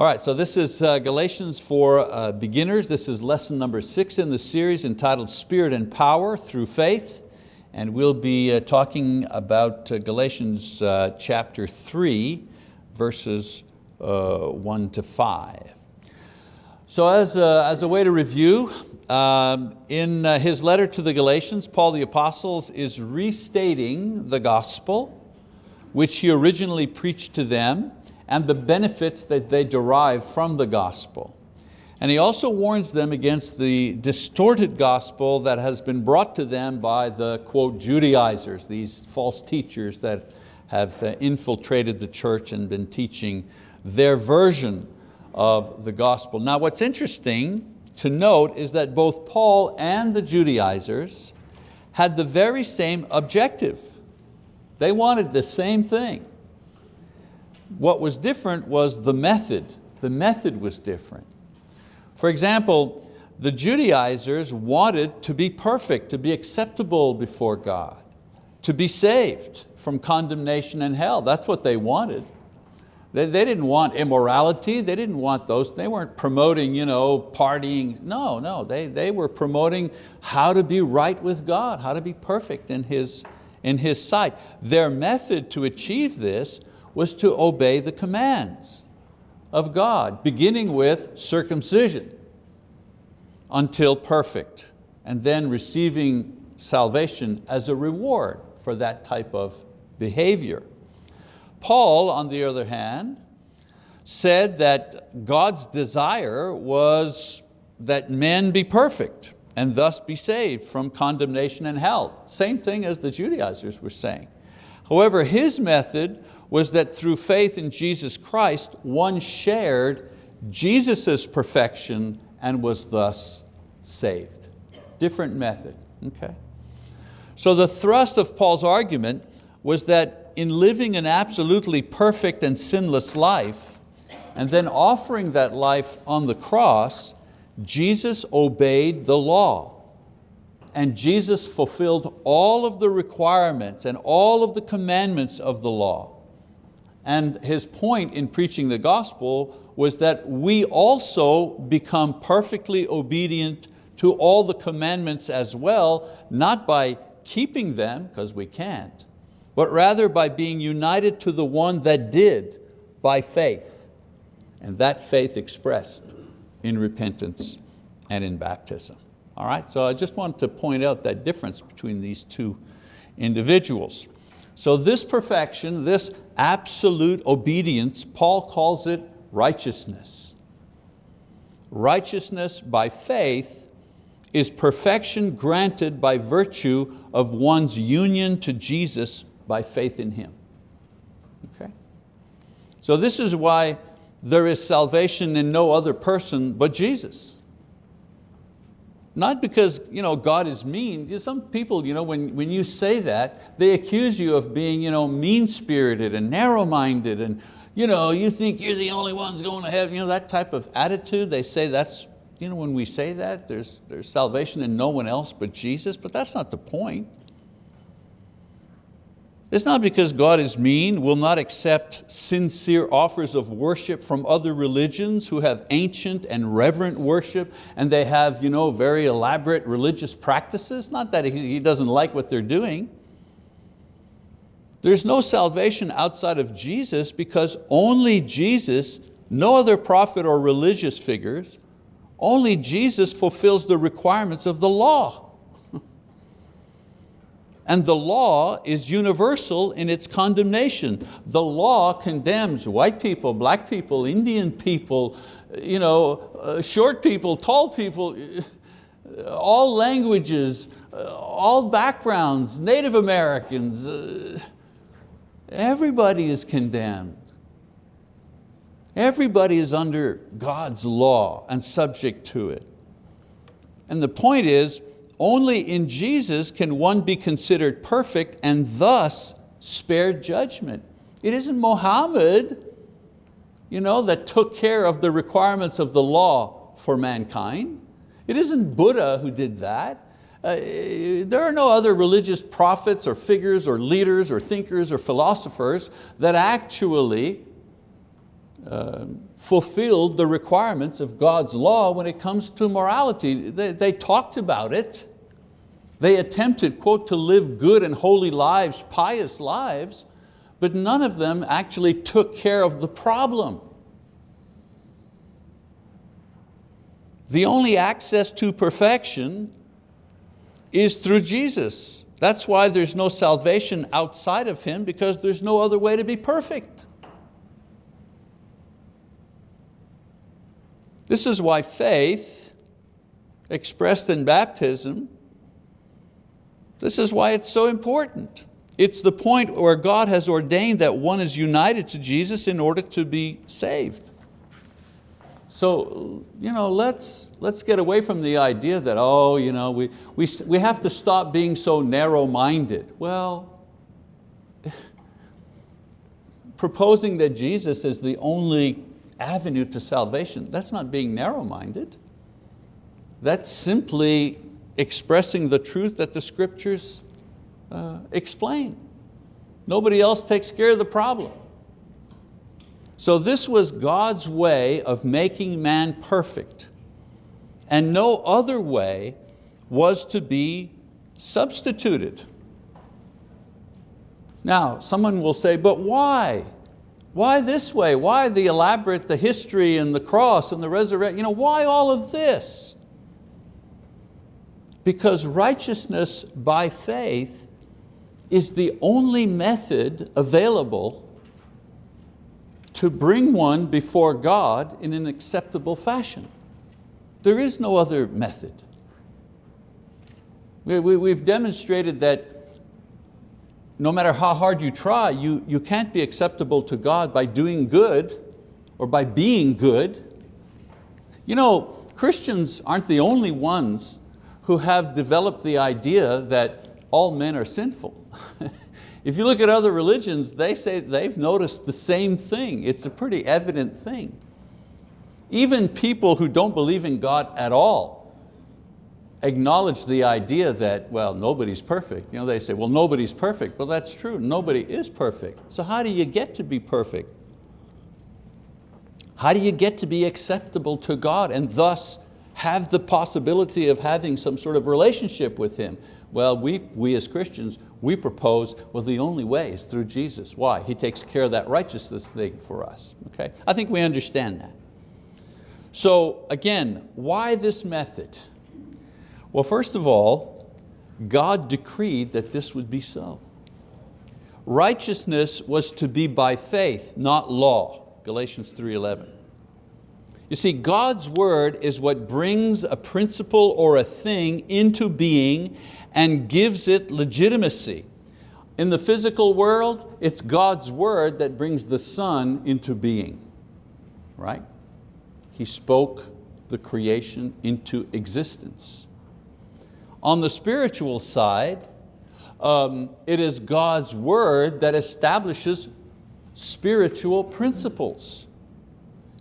All right, so this is uh, Galatians for uh, beginners. This is lesson number six in the series entitled Spirit and Power Through Faith. And we'll be uh, talking about uh, Galatians uh, chapter three, verses uh, one to five. So as a, as a way to review, um, in his letter to the Galatians, Paul the Apostles is restating the gospel, which he originally preached to them, and the benefits that they derive from the gospel. And he also warns them against the distorted gospel that has been brought to them by the, quote, Judaizers, these false teachers that have uh, infiltrated the church and been teaching their version of the gospel. Now what's interesting to note is that both Paul and the Judaizers had the very same objective. They wanted the same thing. What was different was the method. The method was different. For example, the Judaizers wanted to be perfect, to be acceptable before God, to be saved from condemnation and hell. That's what they wanted. They, they didn't want immorality, they didn't want those, they weren't promoting you know, partying. No, no, they, they were promoting how to be right with God, how to be perfect in His, in His sight. Their method to achieve this was to obey the commands of God, beginning with circumcision until perfect, and then receiving salvation as a reward for that type of behavior. Paul, on the other hand, said that God's desire was that men be perfect and thus be saved from condemnation and hell. Same thing as the Judaizers were saying. However, his method was that through faith in Jesus Christ, one shared Jesus' perfection and was thus saved. Different method, okay? So the thrust of Paul's argument was that in living an absolutely perfect and sinless life, and then offering that life on the cross, Jesus obeyed the law. And Jesus fulfilled all of the requirements and all of the commandments of the law. And his point in preaching the gospel was that we also become perfectly obedient to all the commandments as well, not by keeping them, because we can't, but rather by being united to the one that did by faith. And that faith expressed in repentance and in baptism. All right, so I just wanted to point out that difference between these two individuals. So this perfection, this absolute obedience, Paul calls it righteousness. Righteousness by faith is perfection granted by virtue of one's union to Jesus by faith in Him. Okay? So this is why there is salvation in no other person but Jesus. Not because you know, God is mean. Some people, you know, when, when you say that, they accuse you of being you know, mean-spirited and narrow-minded and you, know, you think you're the only ones going to heaven. You know, that type of attitude, they say that's, you know, when we say that, there's, there's salvation in no one else but Jesus, but that's not the point. It's not because God is mean, will not accept sincere offers of worship from other religions who have ancient and reverent worship and they have you know, very elaborate religious practices. Not that he doesn't like what they're doing. There's no salvation outside of Jesus because only Jesus, no other prophet or religious figures, only Jesus fulfills the requirements of the law. And the law is universal in its condemnation. The law condemns white people, black people, Indian people, you know, uh, short people, tall people, uh, all languages, uh, all backgrounds, Native Americans, uh, everybody is condemned. Everybody is under God's law and subject to it. And the point is, only in Jesus can one be considered perfect and thus spared judgment. It isn't Muhammad you know, that took care of the requirements of the law for mankind. It isn't Buddha who did that. Uh, there are no other religious prophets or figures or leaders or thinkers or philosophers that actually uh, fulfilled the requirements of God's law when it comes to morality. They, they talked about it. They attempted, quote, to live good and holy lives, pious lives, but none of them actually took care of the problem. The only access to perfection is through Jesus. That's why there's no salvation outside of Him because there's no other way to be perfect. This is why faith, expressed in baptism, this is why it's so important. It's the point where God has ordained that one is united to Jesus in order to be saved. So you know, let's, let's get away from the idea that, oh, you know, we, we, we have to stop being so narrow-minded. Well, proposing that Jesus is the only avenue to salvation, that's not being narrow-minded. That's simply expressing the truth that the scriptures uh, explain. Nobody else takes care of the problem. So this was God's way of making man perfect. And no other way was to be substituted. Now, someone will say, but why? Why this way? Why the elaborate, the history and the cross and the resurrection? You know, why all of this? Because righteousness by faith is the only method available to bring one before God in an acceptable fashion. There is no other method. We, have demonstrated that no matter how hard you try, you, you can't be acceptable to God by doing good or by being good. You know, Christians aren't the only ones who have developed the idea that all men are sinful. if you look at other religions, they say they've noticed the same thing. It's a pretty evident thing. Even people who don't believe in God at all acknowledge the idea that, well, nobody's perfect. You know, they say, well, nobody's perfect. Well, that's true, nobody is perfect. So how do you get to be perfect? How do you get to be acceptable to God and thus have the possibility of having some sort of relationship with Him? Well, we, we as Christians, we propose, well, the only way is through Jesus. Why? He takes care of that righteousness thing for us. Okay? I think we understand that. So again, why this method? Well, first of all, God decreed that this would be so. Righteousness was to be by faith, not law, Galatians 3.11. You see, God's word is what brings a principle or a thing into being and gives it legitimacy. In the physical world, it's God's word that brings the sun into being, right? He spoke the creation into existence. On the spiritual side, um, it is God's word that establishes spiritual principles.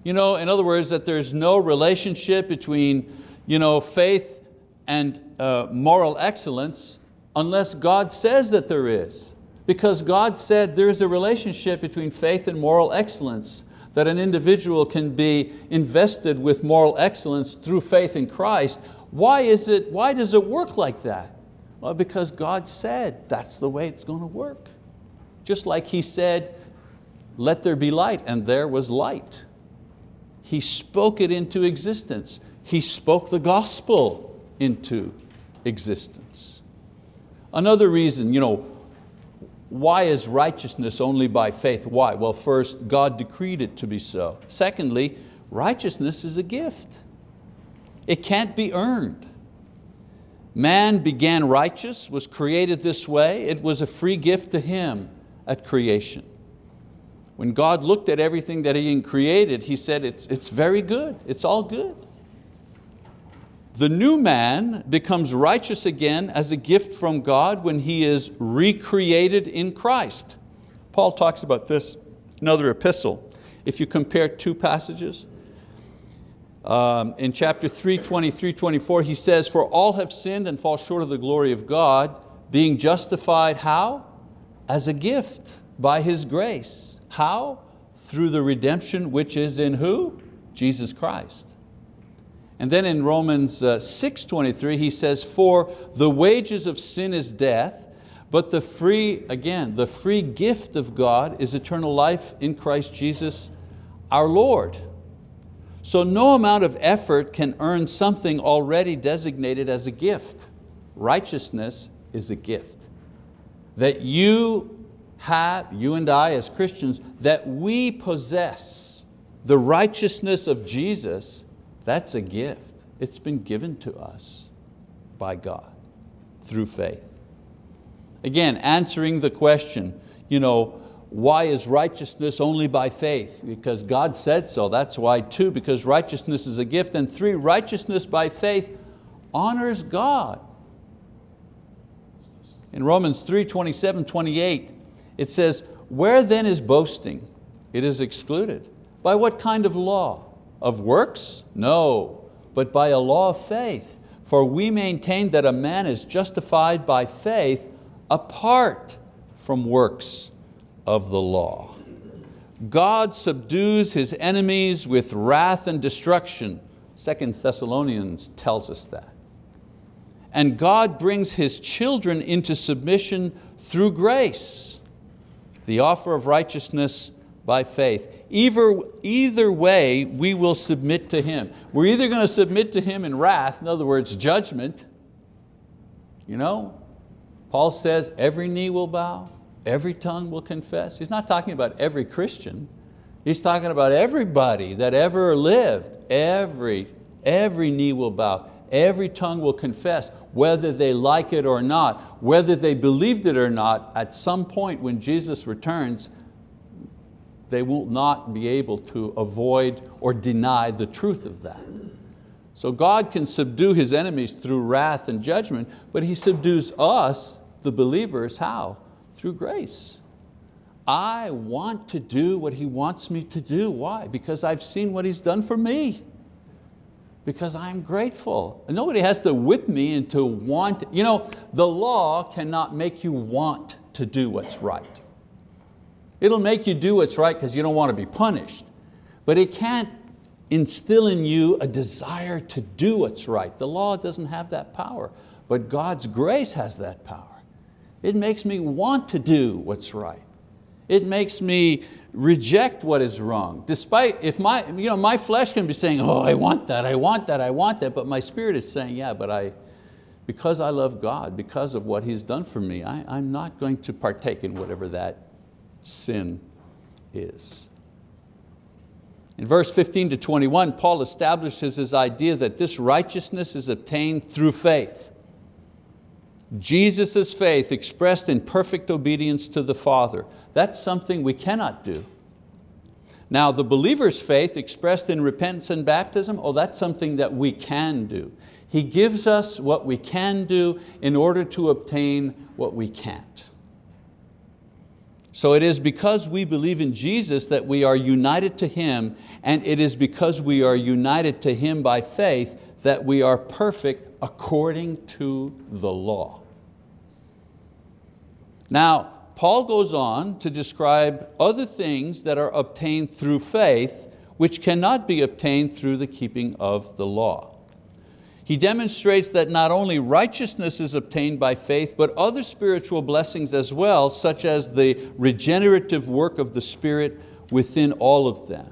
You know, in other words, that there's no relationship between you know, faith and uh, moral excellence unless God says that there is. Because God said there's a relationship between faith and moral excellence, that an individual can be invested with moral excellence through faith in Christ why, is it, why does it work like that? Well, because God said that's the way it's going to work. Just like He said, let there be light, and there was light. He spoke it into existence. He spoke the gospel into existence. Another reason, you know, why is righteousness only by faith? Why? Well, first, God decreed it to be so. Secondly, righteousness is a gift. It can't be earned. Man began righteous, was created this way. It was a free gift to him at creation. When God looked at everything that He created, He said, it's, it's very good, it's all good. The new man becomes righteous again as a gift from God when he is recreated in Christ. Paul talks about this in another epistle. If you compare two passages, um, in chapter 3, 23, 24, he says, for all have sinned and fall short of the glory of God, being justified how? As a gift by His grace. How? Through the redemption which is in who? Jesus Christ. And then in Romans uh, 6.23 he says, for the wages of sin is death, but the free, again, the free gift of God is eternal life in Christ Jesus our Lord. So no amount of effort can earn something already designated as a gift. Righteousness is a gift. That you have, you and I as Christians, that we possess the righteousness of Jesus, that's a gift. It's been given to us by God through faith. Again, answering the question, you know, why is righteousness only by faith? Because God said so, that's why. Two, because righteousness is a gift. And three, righteousness by faith honors God. In Romans 3, 27, 28, it says, where then is boasting? It is excluded. By what kind of law? Of works? No, but by a law of faith. For we maintain that a man is justified by faith apart from works of the law. God subdues His enemies with wrath and destruction. Second Thessalonians tells us that. And God brings His children into submission through grace, the offer of righteousness by faith. Either, either way, we will submit to Him. We're either going to submit to Him in wrath, in other words, judgment. You know, Paul says every knee will bow, every tongue will confess. He's not talking about every Christian. He's talking about everybody that ever lived. Every, every knee will bow, every tongue will confess, whether they like it or not, whether they believed it or not, at some point when Jesus returns, they will not be able to avoid or deny the truth of that. So God can subdue His enemies through wrath and judgment, but He subdues us, the believers, how? through grace. I want to do what He wants me to do. Why? Because I've seen what He's done for me. Because I'm grateful. And nobody has to whip me into want. You know, the law cannot make you want to do what's right. It'll make you do what's right because you don't want to be punished. But it can't instill in you a desire to do what's right. The law doesn't have that power, but God's grace has that power. It makes me want to do what's right. It makes me reject what is wrong. Despite, if my, you know, my flesh can be saying, oh, I want that, I want that, I want that, but my spirit is saying, yeah, but I, because I love God, because of what He's done for me, I, I'm not going to partake in whatever that sin is. In verse 15 to 21, Paul establishes his idea that this righteousness is obtained through faith. Jesus' faith expressed in perfect obedience to the Father. That's something we cannot do. Now the believer's faith expressed in repentance and baptism, oh that's something that we can do. He gives us what we can do in order to obtain what we can't. So it is because we believe in Jesus that we are united to Him and it is because we are united to Him by faith that we are perfect according to the law. Now, Paul goes on to describe other things that are obtained through faith which cannot be obtained through the keeping of the law. He demonstrates that not only righteousness is obtained by faith, but other spiritual blessings as well, such as the regenerative work of the Spirit within all of them.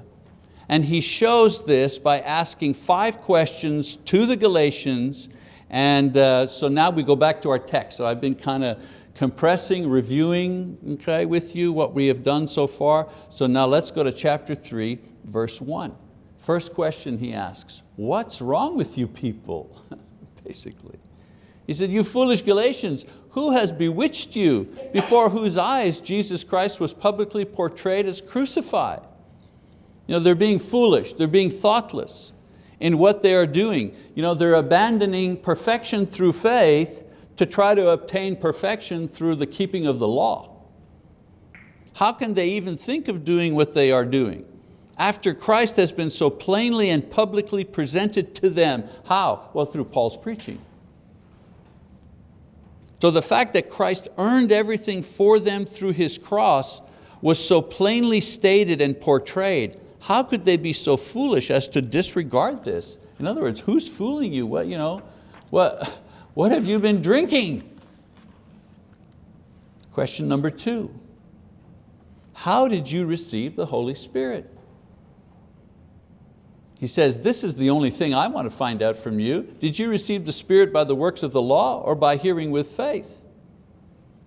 And he shows this by asking five questions to the Galatians, and uh, so now we go back to our text. So I've been kind of compressing, reviewing okay, with you what we have done so far. So now let's go to chapter three, verse one. First question he asks, what's wrong with you people, basically? He said, you foolish Galatians, who has bewitched you before whose eyes Jesus Christ was publicly portrayed as crucified? You know, they're being foolish, they're being thoughtless in what they are doing. You know, they're abandoning perfection through faith to try to obtain perfection through the keeping of the law. How can they even think of doing what they are doing? After Christ has been so plainly and publicly presented to them. How? Well, through Paul's preaching. So the fact that Christ earned everything for them through His cross was so plainly stated and portrayed, how could they be so foolish as to disregard this? In other words, who's fooling you? What, you know, what, what have you been drinking? Question number two, how did you receive the Holy Spirit? He says, this is the only thing I want to find out from you. Did you receive the Spirit by the works of the law or by hearing with faith?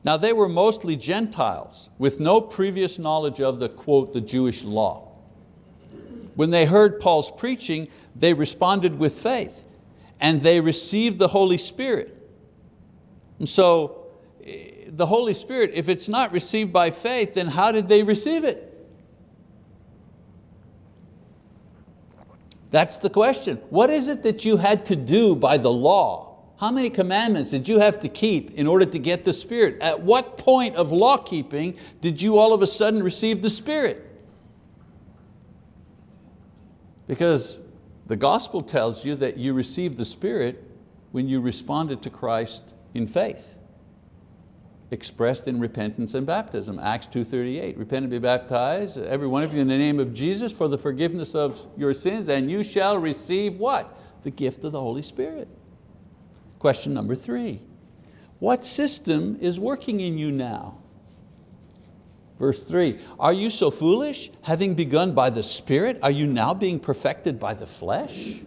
Now they were mostly Gentiles with no previous knowledge of the, quote, the Jewish law. When they heard Paul's preaching, they responded with faith and they received the Holy Spirit. And so eh, the Holy Spirit, if it's not received by faith, then how did they receive it? That's the question. What is it that you had to do by the law? How many commandments did you have to keep in order to get the Spirit? At what point of law keeping did you all of a sudden receive the Spirit? Because the gospel tells you that you received the Spirit when you responded to Christ in faith expressed in repentance and baptism. Acts 2.38, repent and be baptized, every one of you in the name of Jesus for the forgiveness of your sins, and you shall receive what? The gift of the Holy Spirit. Question number three, what system is working in you now? Verse three, are you so foolish? Having begun by the Spirit, are you now being perfected by the flesh?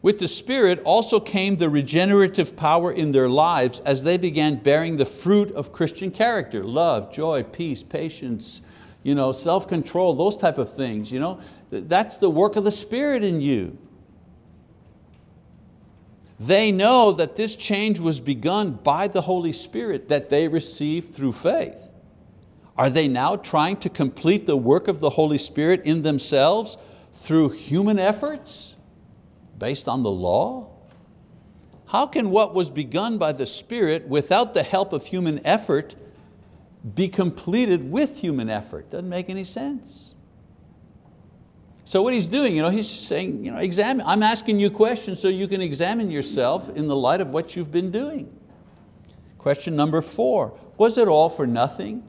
With the Spirit also came the regenerative power in their lives as they began bearing the fruit of Christian character, love, joy, peace, patience, you know, self-control, those type of things. You know? That's the work of the Spirit in you. They know that this change was begun by the Holy Spirit that they received through faith. Are they now trying to complete the work of the Holy Spirit in themselves through human efforts? based on the law? How can what was begun by the Spirit without the help of human effort be completed with human effort? Doesn't make any sense. So what he's doing, you know, he's saying, you know, examine, I'm asking you questions so you can examine yourself in the light of what you've been doing. Question number four, was it all for nothing?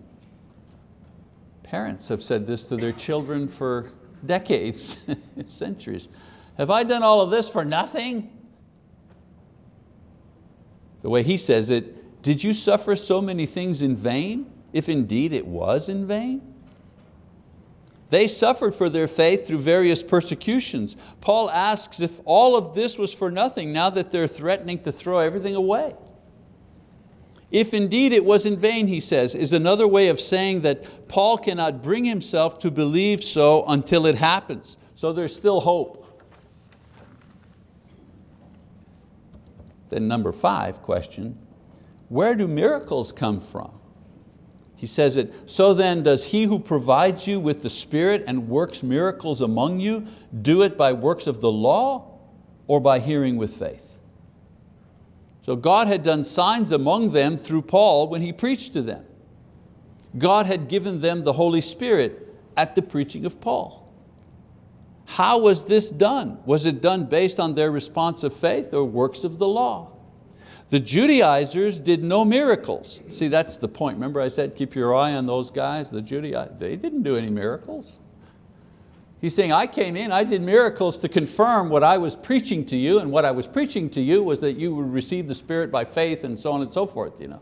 Parents have said this to their children for decades, centuries. Have I done all of this for nothing? The way he says it, did you suffer so many things in vain, if indeed it was in vain? They suffered for their faith through various persecutions. Paul asks if all of this was for nothing now that they're threatening to throw everything away. If indeed it was in vain, he says, is another way of saying that Paul cannot bring himself to believe so until it happens. So there's still hope. Then number five question, where do miracles come from? He says it, so then does he who provides you with the Spirit and works miracles among you, do it by works of the law or by hearing with faith? So God had done signs among them through Paul when he preached to them. God had given them the Holy Spirit at the preaching of Paul. How was this done? Was it done based on their response of faith or works of the law? The Judaizers did no miracles. See, that's the point. Remember I said, keep your eye on those guys, the Judaizers. They didn't do any miracles. He's saying, I came in, I did miracles to confirm what I was preaching to you, and what I was preaching to you was that you would receive the Spirit by faith and so on and so forth. You know?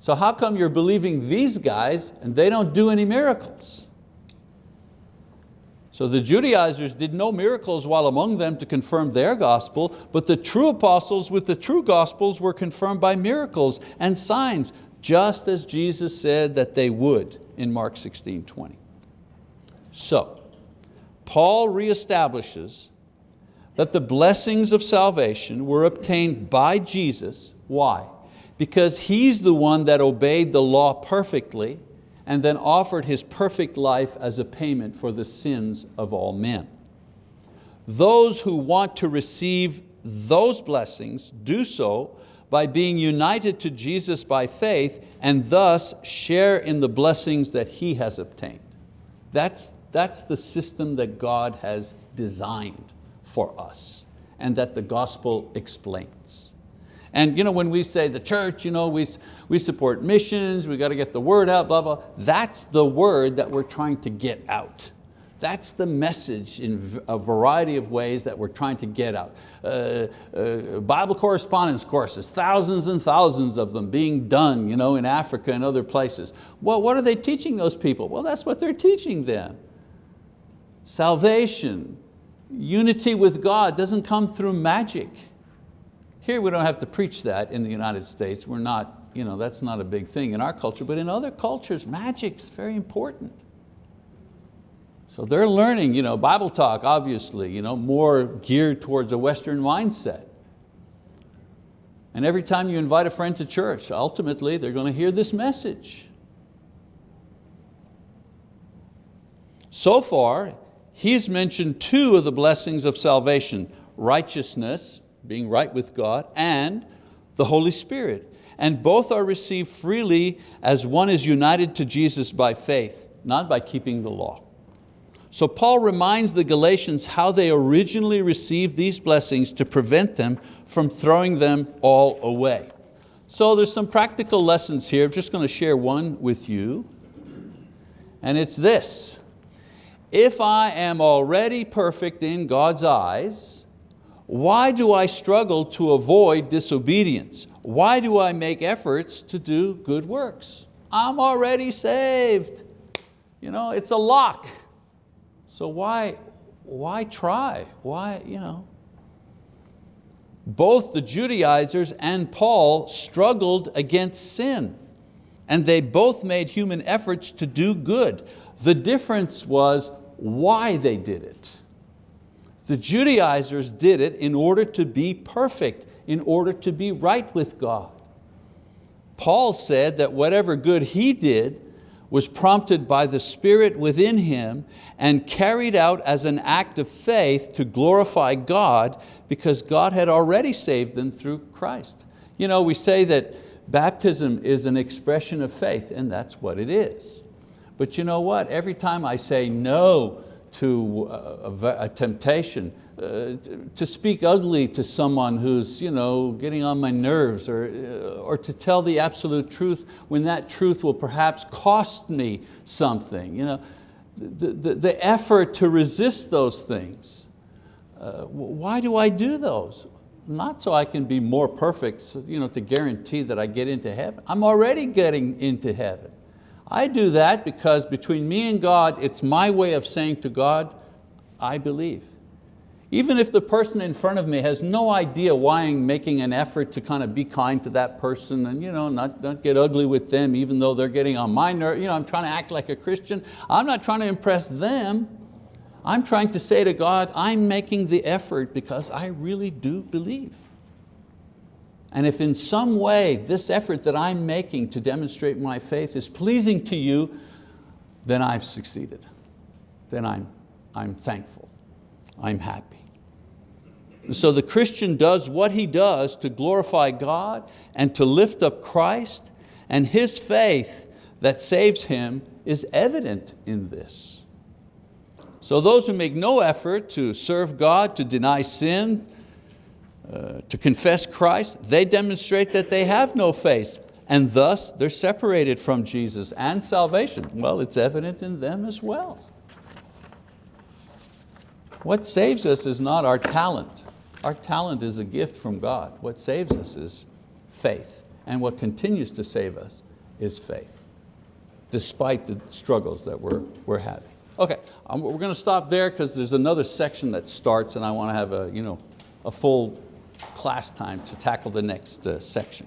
So how come you're believing these guys and they don't do any miracles? So the Judaizers did no miracles while among them to confirm their gospel, but the true apostles with the true gospels were confirmed by miracles and signs, just as Jesus said that they would in Mark 16, 20. So, Paul reestablishes that the blessings of salvation were obtained by Jesus. Why? Because He's the one that obeyed the law perfectly and then offered His perfect life as a payment for the sins of all men. Those who want to receive those blessings do so by being united to Jesus by faith and thus share in the blessings that He has obtained. That's, that's the system that God has designed for us and that the gospel explains. And you know, when we say the church, you know, we, we support missions, we got to get the word out, blah, blah, that's the word that we're trying to get out. That's the message in a variety of ways that we're trying to get out. Uh, uh, Bible correspondence courses, thousands and thousands of them being done you know, in Africa and other places. Well, what are they teaching those people? Well, that's what they're teaching them. Salvation, unity with God doesn't come through magic. Here we don't have to preach that in the United States. We're not, you know, that's not a big thing in our culture, but in other cultures, magic's very important. So they're learning, you know, Bible talk, obviously, you know, more geared towards a Western mindset. And every time you invite a friend to church, ultimately they're going to hear this message. So far, he's mentioned two of the blessings of salvation, righteousness, being right with God, and the Holy Spirit. And both are received freely as one is united to Jesus by faith, not by keeping the law. So Paul reminds the Galatians how they originally received these blessings to prevent them from throwing them all away. So there's some practical lessons here. I'm just going to share one with you. And it's this. If I am already perfect in God's eyes, why do I struggle to avoid disobedience? Why do I make efforts to do good works? I'm already saved. You know, it's a lock. So why, why try? Why, you know? Both the Judaizers and Paul struggled against sin and they both made human efforts to do good. The difference was why they did it. The Judaizers did it in order to be perfect, in order to be right with God. Paul said that whatever good he did was prompted by the Spirit within him and carried out as an act of faith to glorify God because God had already saved them through Christ. You know, we say that baptism is an expression of faith and that's what it is. But you know what? Every time I say no to a, a, a temptation, uh, to speak ugly to someone who's you know, getting on my nerves or, uh, or to tell the absolute truth when that truth will perhaps cost me something. You know, the, the, the effort to resist those things. Uh, why do I do those? Not so I can be more perfect, so, you know, to guarantee that I get into heaven. I'm already getting into heaven. I do that because between me and God, it's my way of saying to God, I believe. Even if the person in front of me has no idea why I'm making an effort to kind of be kind to that person and you know, not, not get ugly with them even though they're getting on my nerve, you know, I'm trying to act like a Christian. I'm not trying to impress them. I'm trying to say to God, I'm making the effort because I really do believe. And if in some way this effort that I'm making to demonstrate my faith is pleasing to you, then I've succeeded. Then I'm, I'm thankful, I'm happy. so the Christian does what he does to glorify God and to lift up Christ, and his faith that saves him is evident in this. So those who make no effort to serve God, to deny sin, uh, to confess Christ, they demonstrate that they have no faith and thus they're separated from Jesus and salvation. Well, it's evident in them as well. What saves us is not our talent. Our talent is a gift from God. What saves us is faith. And what continues to save us is faith, despite the struggles that we're, we're having. Okay, um, we're going to stop there because there's another section that starts and I want to have a, you know, a full class time to tackle the next uh, section.